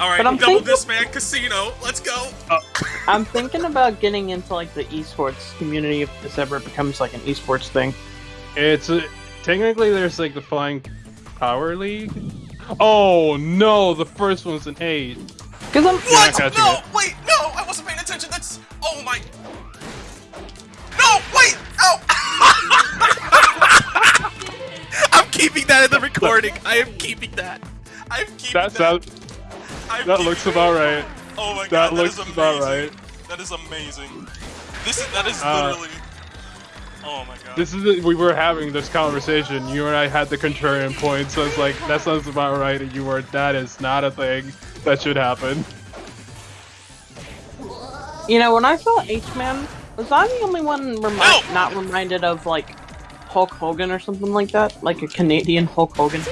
All right, But I'm double thinking- this man casino. Let's go. I'm thinking about getting into like the esports community if this ever becomes like an esports thing. It's uh, technically there's like the Flying Power League. Oh no, the first one's an eight. Cause I'm What? catching No, it. wait, no, I wasn't paying attention. That's. Oh my. No, wait, oh. I'm keeping that in the recording. I am keeping that. I'm keeping That that. That I'm that looks about right. Oh my That god, looks is about amazing. right. That is amazing. This is that is Uh, literally. Oh my god. This is we were having this conversation. You and I had the contrarian point, so it's like that sounds about right. And you were that is not a thing that should happen. You know, when I saw H-Man, was I the only one remi- Help! not reminded of like Hulk Hogan or something like that? Like a Canadian Hulk Hogan?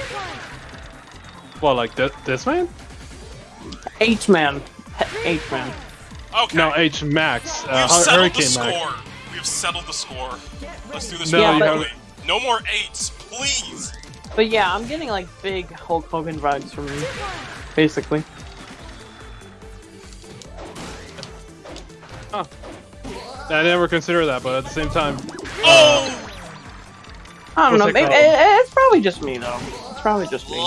Well, like this, this man? H-Man. H- H-Man. okay. No, H Max. we Uh, have settled Hurricane the Max. score. We have settled the score. Let's do this No, Yeah, but- No more eights, please. But yeah, I'm getting like big Hulk Hogan vibes from him, basically. I never considered that, but at the same time, Oh! I don't know. it Maybe, called? it- it's probably just me though. It's probably just me.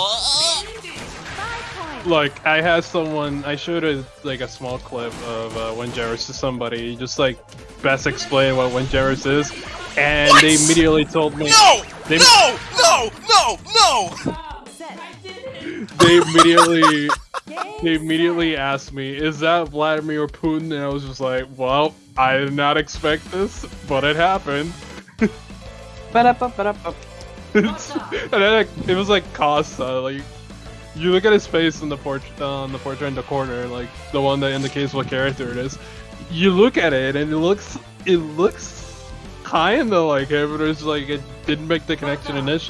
Like I had someone, I showed a like a small clip of uh, when Jarvis to somebody, just like best explain what when Jarvis is, and What? they immediately told me. No! They- No! No! No! No! They immediately, they immediately asked me, "Is that Vladimir Putin?" And I was just like, "Well, I did not expect this, but it happened." Ba-da-ba, ba-da-ba. And then like, it was like Costa, like you look at his face in the portrait uh, on the portrait in the corner, like the one that indicates what character it is. You look at it and it looks it looks kinda like him, but it's like it didn't make the connection initially.